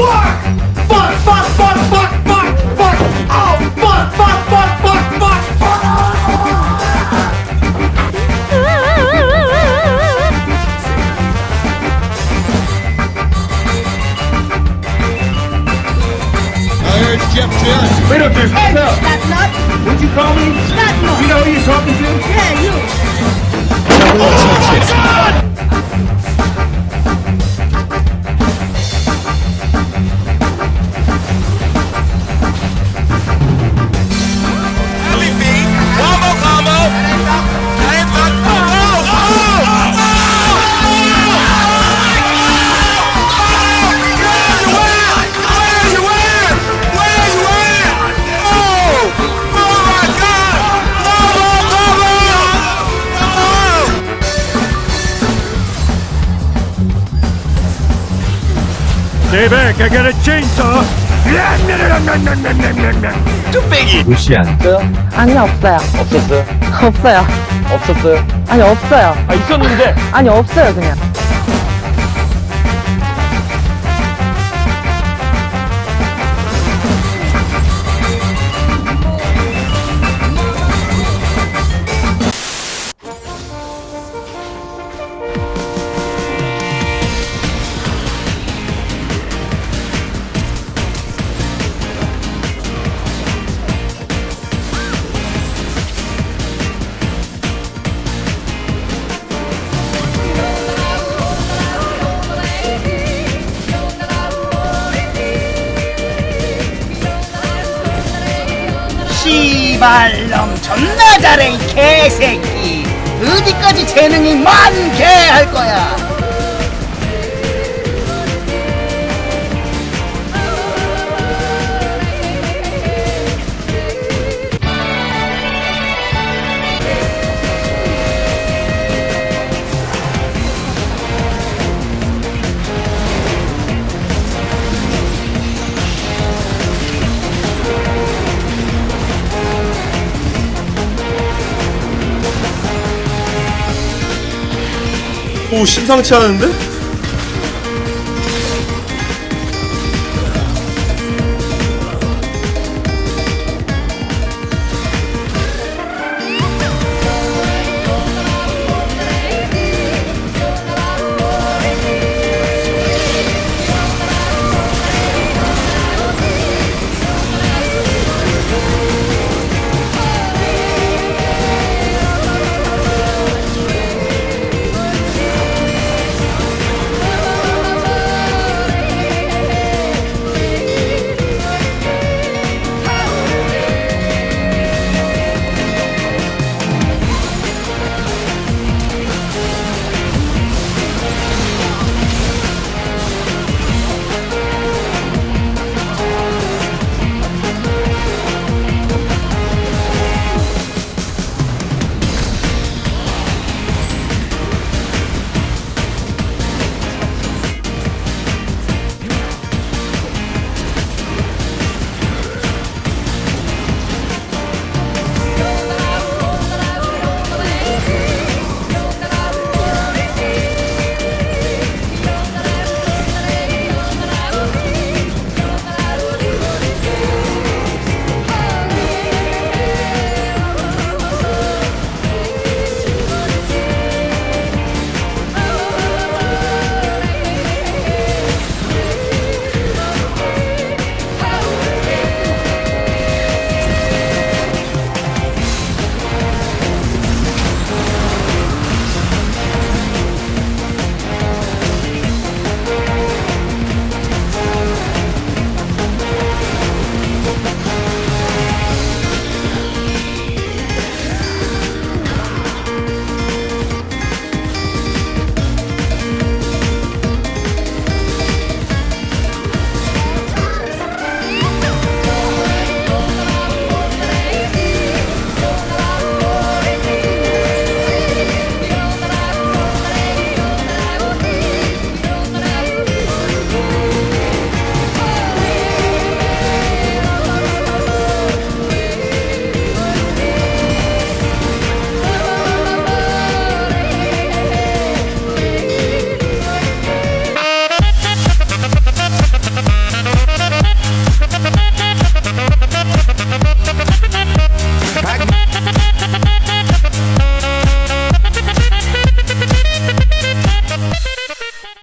Fuck! Fuck, fuck, fuck, fuck, fuck, fuck! Oh, fuck, fuck, fuck, fuck, fuck! I heard Jeff Jones. Wait up there, hey, stop. That's not. What'd you call me? That's not. You know who you're talking to? Steve, I got a chainsaw. 뚝배기. 루시안 아니요 없어요. 없었어요? 없어요. 없었어요? 아니 없어요. 아 있었는데. 아니 없어요 그냥 씨발놈 존나 잘해 이 개새끼. 어디까지 재능이 많게 할 거야 심상치 않은데?